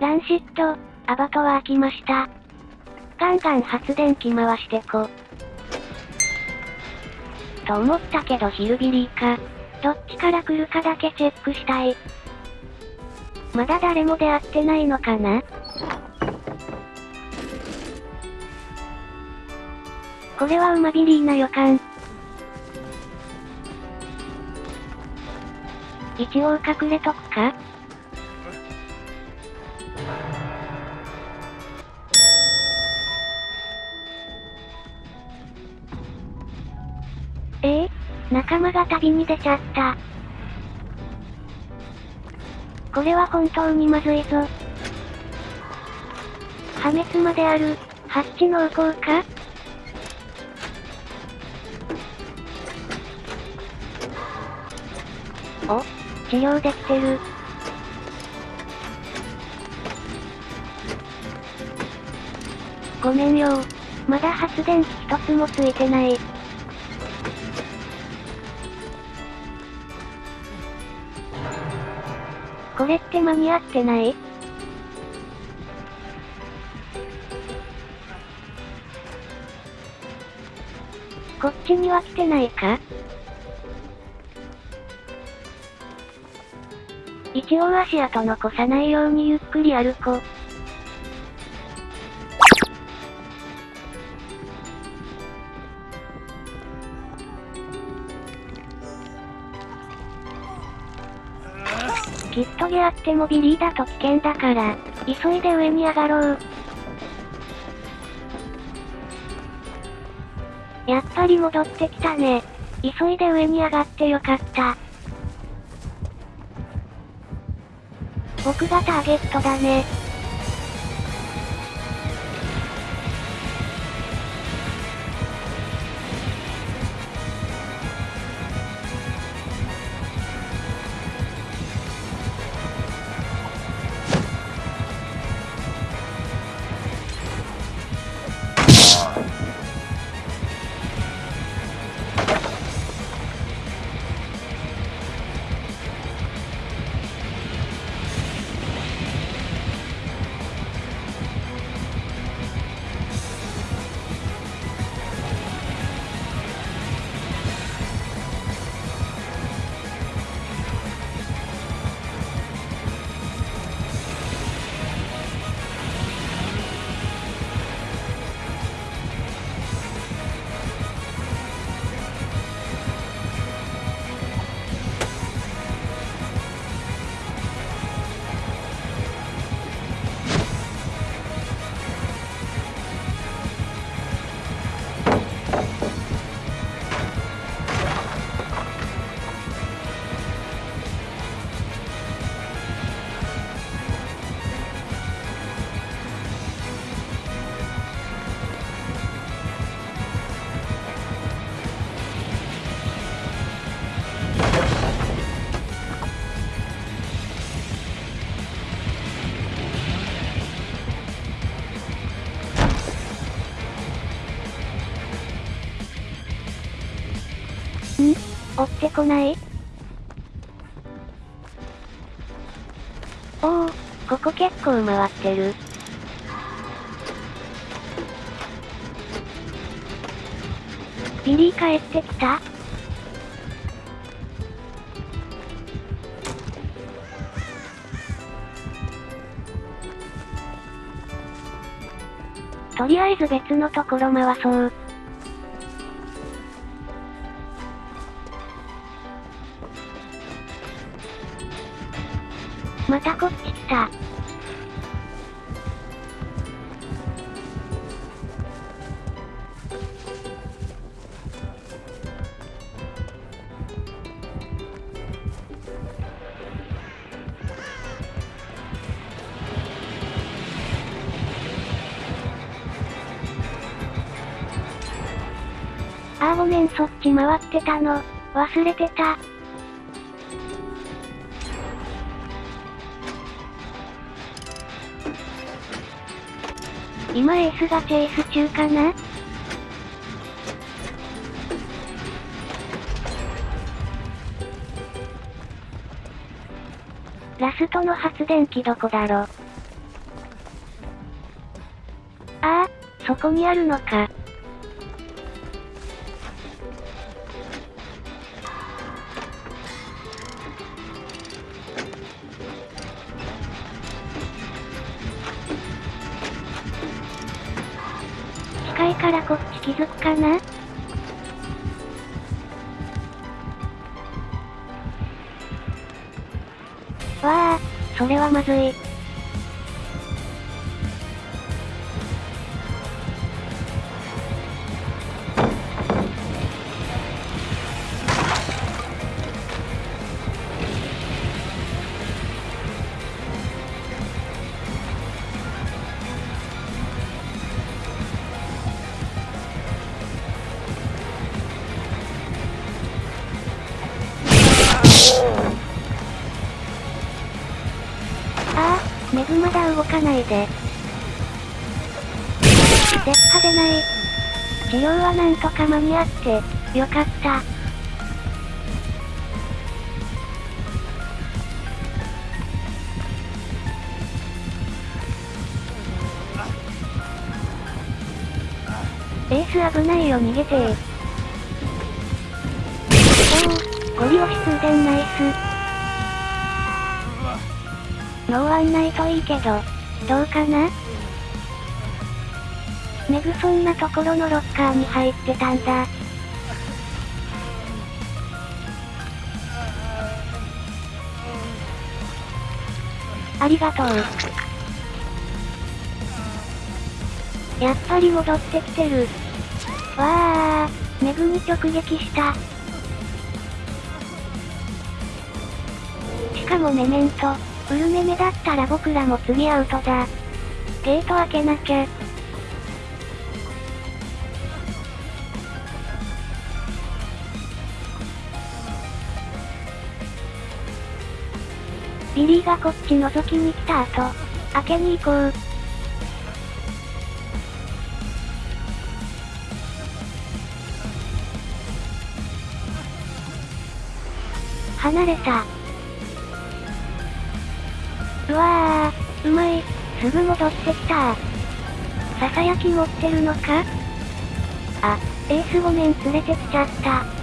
ランシット、アバトは開きました。ガンガン発電機回してこ。と思ったけどヒルビリーか。どっちから来るかだけチェックしたい。まだ誰も出会ってないのかな？これは馬ビリーな予感。一応隠れとくか？仲間が旅に出ちゃった。これは本当にまずいぞ。破滅まである、ハッチ濃厚か？お、治療できてる。ごめんよまだ発電機一つもついてない。これって間に合ってない？こっちには来てないか？一応足跡残さないようにゆっくり歩こう。きっとゲあってもビリーだと危険だから、急いで上に上がろう。やっぱり戻ってきたね。急いで上に上がってよかった。僕がターゲットだね。追ってこない？おお、ここ結構回ってる。ビリー帰ってきた？とりあえず別のところ回そう。またこっち来た。あーごめんそっち回ってたの。忘れてた。今エースがチェイス中かな？ラストの発電機どこだろああ、そこにあるのか。からこっち気づくかな？わあ、それはまずい。かないで。出っ歯でない。治療はなんとか間に合って、よかった。エース危ないよ逃げてー。おお、ゴリ押し通電ナイス。ノーワンないといいけど、どうかな？メグそんなところのロッカーに入ってたんだ。ありがとう。やっぱり戻ってきてる。わあ、メグに直撃した。しかもメメント。ウルメメだったら僕らも次アウトだ。ゲート開けなきゃ。ビリーがこっち覗きに来た後、開けに行こう。離れた。うわー、うまい。すぐ戻ってきたささやき持ってるのか？あ、エースごめん連れてきちゃった。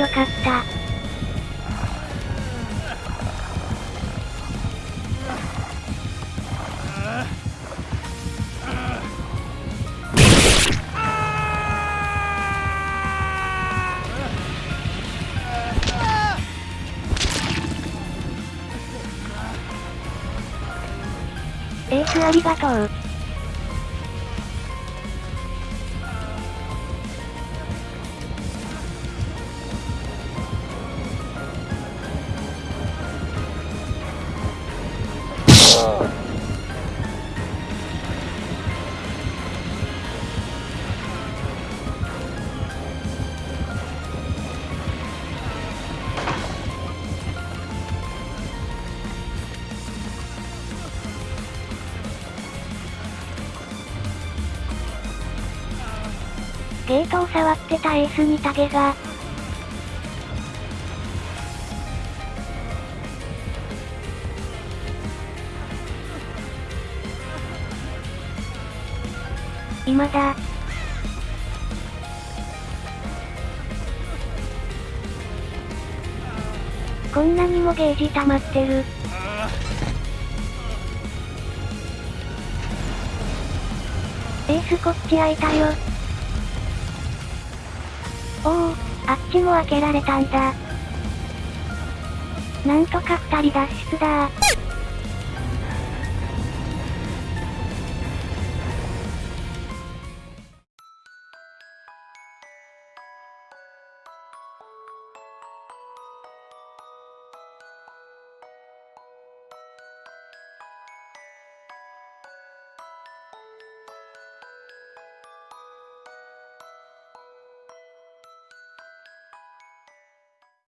よかった。エースありがとう。ゲートを触ってたエースにタゲが。今だ。こんなにもゲージ溜まってる。エースこっち開いたよ。おお、あっちも開けられたんだ。なんとか二人脱出だ